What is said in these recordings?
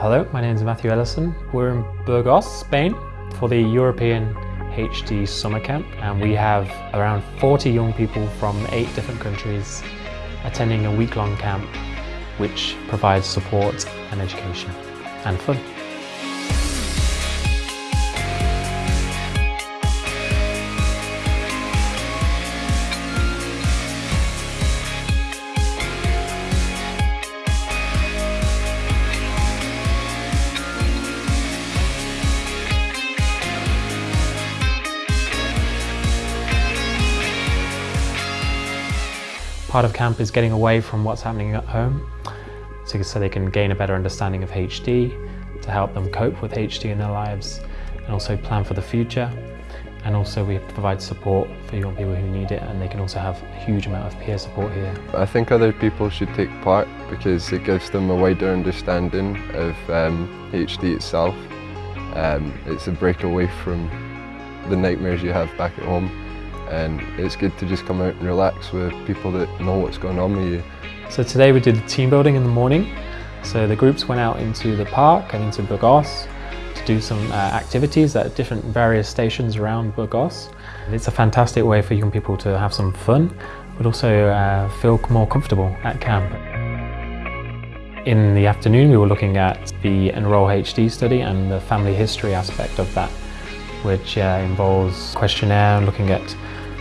Hello, my name is Matthew Ellison. We're in Burgos, Spain for the European HD Summer Camp and we have around 40 young people from eight different countries attending a week-long camp which provides support and education and fun. Part of camp is getting away from what's happening at home so, so they can gain a better understanding of HD, to help them cope with HD in their lives and also plan for the future. And also we provide support for young people who need it and they can also have a huge amount of peer support here. I think other people should take part because it gives them a wider understanding of um, HD itself. Um, it's a break away from the nightmares you have back at home and it's good to just come out and relax with people that know what's going on with you. So today we did the team building in the morning. So the groups went out into the park and into Burgos to do some uh, activities at different various stations around Burgos. It's a fantastic way for young people to have some fun, but also uh, feel more comfortable at camp. In the afternoon we were looking at the Enroll HD study and the family history aspect of that, which uh, involves questionnaire looking at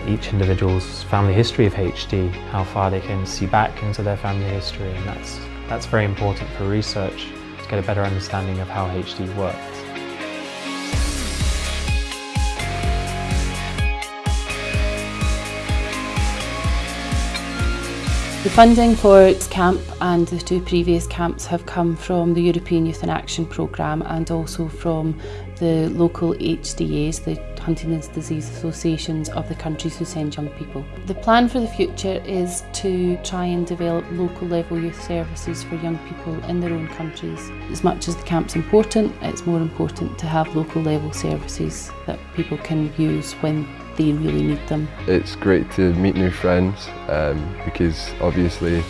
each individual's family history of HD, how far they can see back into their family history and that's, that's very important for research to get a better understanding of how HD works. The funding for its camp and the two previous camps have come from the European Youth in Action programme and also from the local HDAs, the Huntington's Disease Associations of the countries who send young people. The plan for the future is to try and develop local level youth services for young people in their own countries. As much as the camp's important, it's more important to have local level services that people can use when they really need them. It's great to meet new friends um, because obviously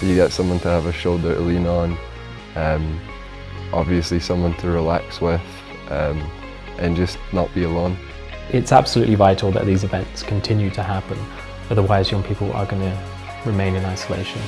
you get someone to have a shoulder to lean on, um, obviously someone to relax with um, and just not be alone. It's absolutely vital that these events continue to happen, otherwise young people are going to remain in isolation.